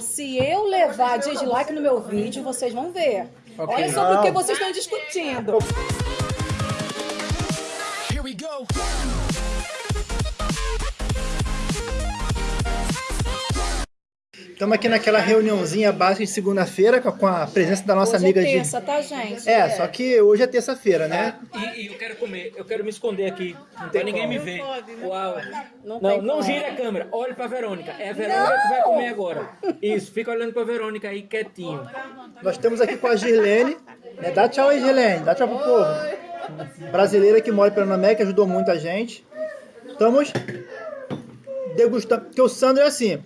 Se eu levar dislike no meu vídeo, vocês vão ver. Ok. Olha só porque vocês estão discutindo. Estamos aqui naquela reuniãozinha básica de segunda-feira com a presença da nossa Hoje amiga é de. terça, tá, gente? É, só que hoje é terça-feira, né? E, e eu quero comer, eu quero me esconder aqui, pra ninguém me ver. Uau. Não Não, tem não como. gire a câmera, olhe pra Verônica. É a Verônica que vai comer agora. Isso, fica olhando pra Verônica aí quietinho. Nós estamos aqui com a Girlene. Né? Dá tchau aí, Girlene. Dá tchau pro povo. Brasileira que mora em Pernambuco, que ajudou muito a gente. Estamos degustando. Porque o Sandro é assim.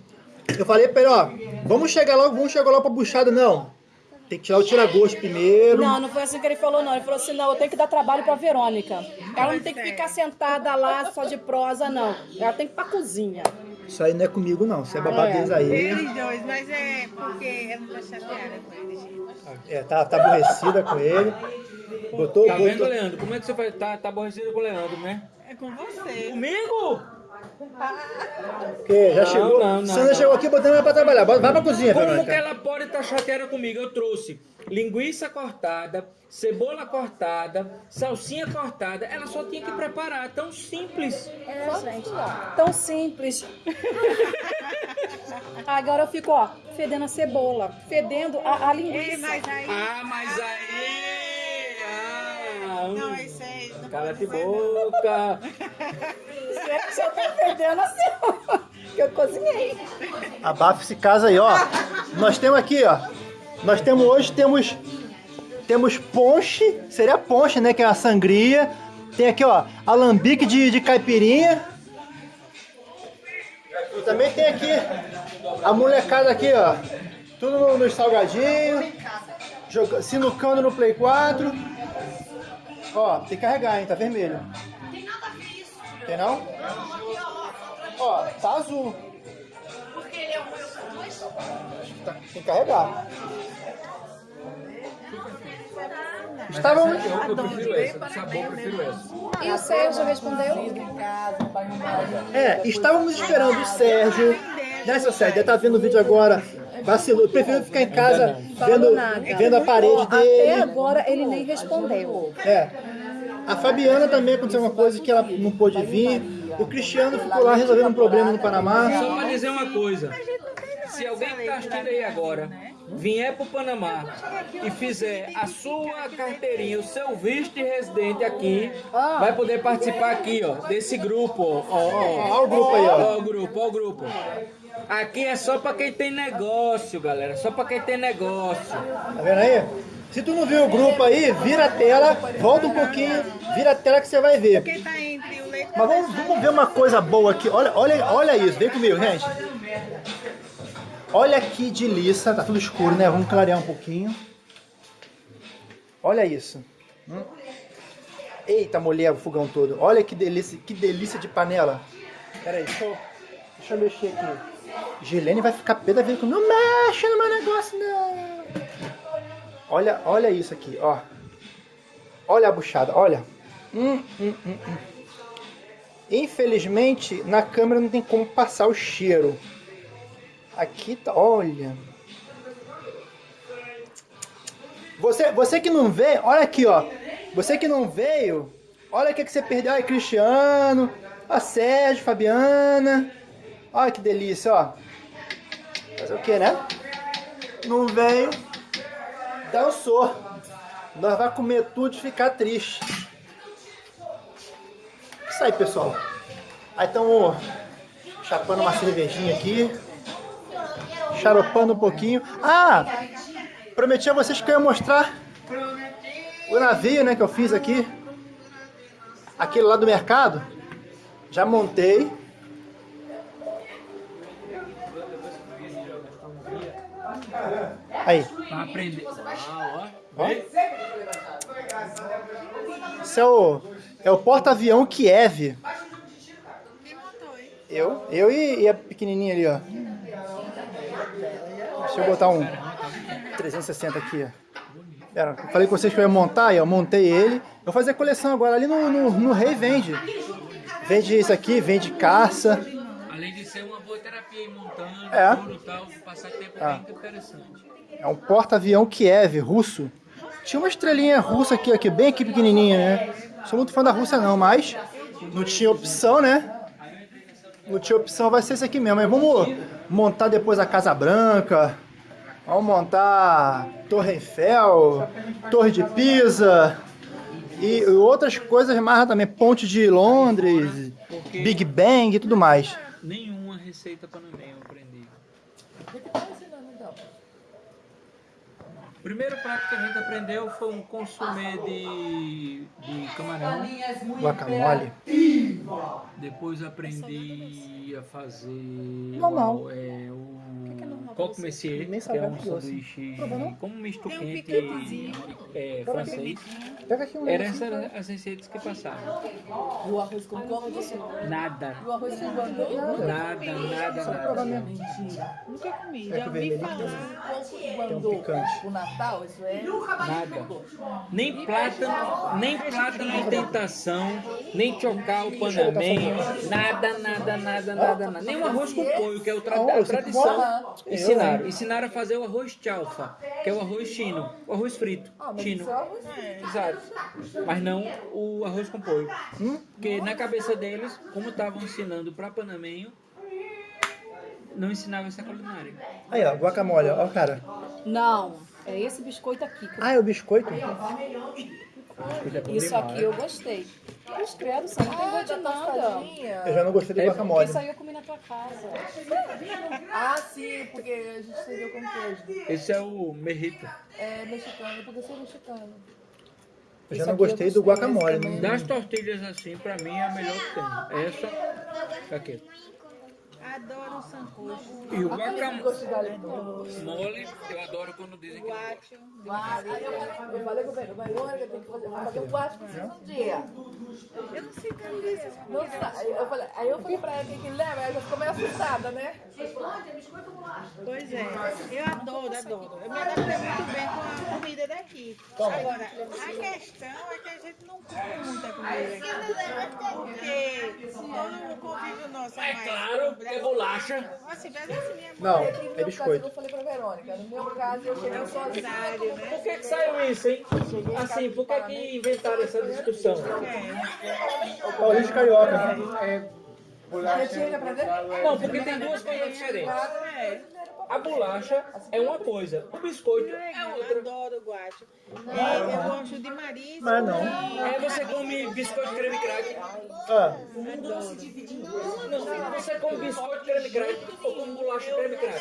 Eu falei pra ele, ó, vamos chegar logo, vamos chegar logo pra buchada. Não. Tem que tirar o tira-gosto primeiro. Não, não foi assim que ele falou, não. Ele falou assim, não, eu tenho que dar trabalho pra Verônica. Ela não tem que ficar sentada lá só de prosa, não. Ela tem que ir pra cozinha. Isso aí não é comigo, não. Isso é babadeza aí. Eles dois, mas é porque eu não tô chateada com eles. É, tá, tá aborrecida com ele. Botou, Tá vendo, botou. Leandro? Como é que você vai. Tá, tá aborrecido com o Leandro, né? É com você. Comigo? Porque já Não, chegou. não, não, Sandra chegou aqui botando ela pra trabalhar. Vai pra cozinha, Como Verônica. que ela pode estar chateada comigo? Eu trouxe linguiça cortada, cebola cortada, salsinha cortada. Ela só tinha que preparar. Tão simples. É, gente. Tão simples. Agora eu fico, ó, fedendo a cebola, fedendo a, a Ei, linguiça. mas aí. Ah, mas aí. Ah, Não, isso aí. Não Cala de boca. Gente, eu tô fedendo a cebola, que eu cozinhei. Abafa esse caso aí, ó. Nós temos aqui, ó. Nós temos hoje, temos temos ponche, seria ponche, né, que é a sangria. Tem aqui, ó, alambique de, de caipirinha. E também tem aqui a molecada aqui, ó. Tudo no, nos salgadinhos. Joga, sinucando no Play 4. Ó, tem que carregar, hein, tá vermelho. Tem não? Ó, tá azul. Tá, tem que carregar. Eu prefiro essa. De sabor, eu prefiro essa. E o Sérgio respondeu? É, estávamos esperando o Sérgio. Né, seu Sérgio? Deve estar vendo o vídeo agora. Vacilou. Prefiro ficar em casa vendo, vendo a parede Ó, Até dele. agora ele nem respondeu. É. A Fabiana também aconteceu uma coisa que ela não pôde vir. O Cristiano ficou lá resolvendo um problema no Panamá. Só pra dizer uma coisa. Se alguém que tá assistindo aí agora vier pro Panamá e fizer a sua carteirinha, o seu visto de residente aqui, vai poder participar aqui, ó, desse grupo, ó. Ó, ó, Olha o grupo aí, ó. Ó o grupo, ó o grupo. Aqui é só pra quem tem negócio, galera. Só pra quem tem negócio. Tá vendo aí? Se tu não viu o grupo aí, vira a tela, volta um pouquinho, vira a tela que você vai ver. Quem tá entre o leite Mas vamos, vamos ver uma coisa boa aqui. Olha, olha, olha isso, vem comigo, gente. Olha que delícia, tá tudo escuro, né? Vamos clarear um pouquinho. Olha isso. Hum. Eita, mulher, o fogão todo. Olha que delícia, que delícia de panela. Pera aí, deixa eu, deixa eu mexer aqui. Gilene vai ficar pé da vida comigo. Não mexe no meu negócio, não. Olha, olha isso aqui, ó. Olha a buchada, olha. Hum, hum, hum, hum. Infelizmente, na câmera não tem como passar o cheiro. Aqui tá, olha. Você, você que não veio, olha aqui, ó. Você que não veio, olha o que, que você perdeu. Olha, Cristiano, ó, Sérgio, Fabiana. Olha que delícia, ó. Fazer o que, né? Não veio, dançou. Nós vai comer tudo e ficar triste. Isso aí, pessoal. Aí estamos chapando uma cervejinha aqui. Xaropando um pouquinho. Ah! Prometi a vocês que eu ia mostrar o navio, né, que eu fiz aqui. Aquele lá do mercado. Já montei. Aí. Pra aprender. Ah, ó. Esse é o, é o porta-avião Kiev. Hein? Eu, eu e, e a pequenininha ali, ó. Deixa eu botar um 360 aqui, ó. Pera, falei com vocês que eu ia montar, e eu montei ele. Eu vou fazer coleção agora ali no, no, no Rei vende. Vende isso aqui, vende caça. Além de ser uma montando, É. tudo tal, pra passatempo Ah. bem interessante. É um porta-avião Kiev, russo. Tinha uma estrelinha russa aqui, aqui, bem aqui pequenininha, né? Sou muito fã da Rússia não, mas não tinha opção, né? Não tinha opção, vai ser esse aqui mesmo. Mas vamos montar depois a Casa Branca. Vamos montar Torre Eiffel, Torre de Pisa e outras coisas mais também. Ponte de Londres, Big Bang e tudo mais. nenhuma receita panameia eu aprendi. O primeiro prato que a gente aprendeu foi um consumê de, de camarão. Guacamole. Depois aprendi a fazer Normal. o, é, o Nem que sabe é um é sanduíche como misto Tem um quente é, francês. Pega aqui um Eram essas as receitas que passavam. E o arroz com coco disso? Nada. O arroz com guandô? Nada, nada, nada. Nunca comi, É já ouvi falar. Tem um picante. O Natal, isso é? Nada. Nem plátano, nem plátano em tentação, nem chocar o panamenho, nada, nada, nada, nada, nada. Nem o arroz com polho, que é o tra a tradição. Ensinaram. Ensinaram a fazer o arroz chalfa, que é o arroz chino, o arroz frito, chino. Exato. Mas não o arroz com polho. Porque na cabeça deles, como estavam ensinando para panamenho, não ensinava essa culinária. Aí, ó, guacamole, ó, cara. Não, é esse biscoito aqui. Ah, é o biscoito? Isso aqui eu gostei. Os credos, você não tem gosto de nada. Eu já não gostei do É, guacamole. Isso aí eu comi na tua casa. Ah, sim, porque a gente serviu com queijo. Esse é o merrito. É mexicano, porque eu sou mexicano. Eu já não gostei do guacamole. também. Das tortilhas assim, pra mim é a melhor que tem. Essa, aqui. Adoro o sancocho. E o guacamole, eu adoro quando dizem que Guacho. Eu falei com o velho, mas olha tenho que fazer, um guacho um dia. Eu não sei como. Não sabe. Aí eu falei, aí eu falei pra ela que que leva, ela já ficou meio assustada, né? Pois é, eu adoro, adoro. Eu me adaptei muito bem com a comida daqui. Agora, a questão é que a gente não come muita comida aqui. Porque todo o convívio nosso é É mais. claro é bolacha. Assim, assim, minha Não, No é meu caso, biscoito. eu falei pra Verônica, no meu caso eu cheguei sozinha. né? Por que, que saiu isso, hein? Assim, por que, que inventaram essa discussão? Paulista Carioca. Eu tinha que aprender. Não, porque tem duas coisas diferentes. A bolacha é uma coisa, o biscoito é Eu outra. adoro guacho. É, eu gosto de marisco. Mas não. Aí você come biscoito creme crack. Ah, Não, você come biscoito creme crack ou come bolacha creme crack?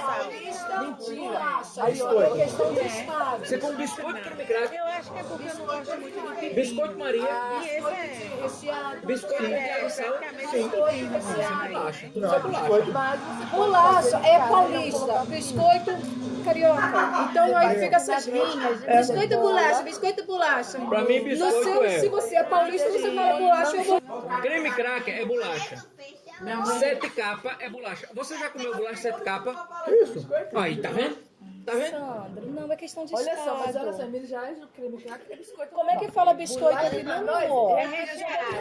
Aí outra questão de estado. Você come biscoito creme crack, Eu acho que é porque eu não gosto muito de pepino. biscoito Maria, E esse é Recheado. biscoito de água e sal. Isso é bolacha. Não, é é bolacha. biscoito. Bolacha é paulista, biscoito carioca. Então aí fica essas linhas. Biscoito bolacha, biscoito bolacha. Pra mim, No biscoito seu, é se você é paulista, você fala bolacha, eu vou. creme cracker é bolacha. Sete capa é bolacha. Você já comeu bolacha sete capa? Isso. Aí, tá vendo? Tá vendo? Sandra, não é questão de Olha só, mas olha só, estado. Emílio já é o creme crack é biscoito. Como é que fala biscoito aqui? Não, amor. É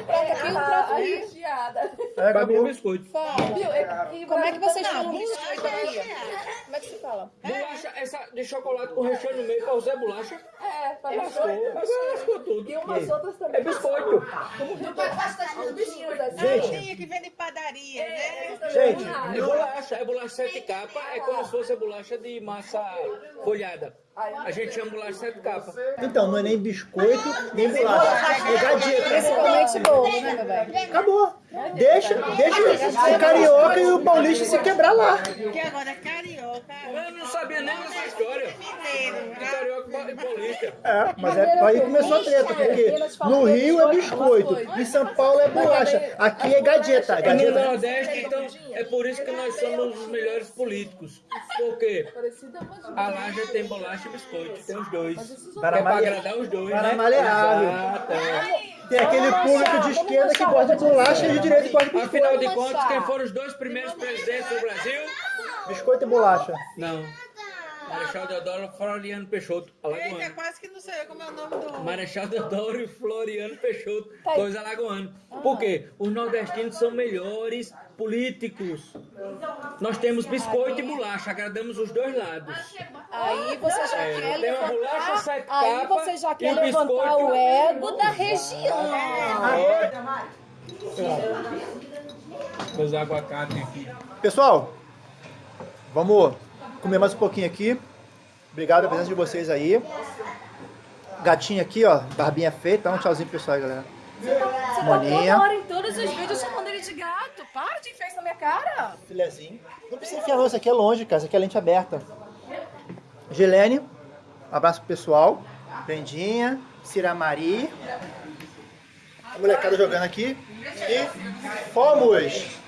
Prato aqui, um prato a ali. recheada. Pra mim é acabou. biscoito. Fala. Viu? É- Como é que vocês Não, falam biscoito é aqui? recheada. Como é que se fala? Bolacha, essa de chocolate com recheio no meio pra usar bolacha. É, para Lascou. Agora lascou tudo. E umas outras também. É biscoito. Os bichinhos assim. Que vem de padaria, né? Gente, É bolacha. É bolacha sete capa. É como se fosse a bolacha de massa folhada. A gente chama bolacha sete capa. então, não é nem biscoito, nem bolacha. É gadeta. Principalmente bolo, né, meu velho? Acabou. Deixa, deixa o carioca e o paulista se quebrar lá. Porque agora Eu não sabia nem dessa história. De carioca e paulista. É, mas é, aí começou a treta, porque no Rio é biscoito, em São Paulo é bolacha, aqui é gadeta. E no Gadeta. Nordeste, então, é por isso que nós somos os melhores políticos. Porque a Laja tem bolacha e biscoito. Tem os dois. Para é pra malha- agradar os dois, para né? maleável. Exato. Tem aquele público de esquerda que gosta de bolacha e de direita que gosta de Afinal de biscoito. contas, quem foram os dois primeiros presidentes do Brasil? Biscoito e bolacha. Não. Marechal Deodoro e Floriano Peixoto, Eita, alagoano. quase que não sei como é o nome do. Marechal Deodoro e Floriano Peixoto, dois alagoanos. Por quê? Os nordestinos são melhores políticos. nós temos biscoito e bolacha, agradamos os dois lados. Aí você já É, quer tem uma levantar, bolacha sete aí você já quer levantar biscoito. o ego da região. Os aguacates aqui. Pessoal, vamos comer mais um pouquinho aqui. Obrigado pela presença de vocês aí. Gatinho aqui, ó, barbinha feita. Dá um tchauzinho pro pessoal aí, galera. Você tá Moninha. toda hora em todos os vídeos chamando ele de gato. Para de enfiar isso na minha cara. Filezinho. Não precisa enfiar não, isso aqui é longe, cara. Isso aqui é lente aberta. Gelene, um abraço pro pessoal. Brendinha, Ciramari. A molecada jogando aqui. E fomos!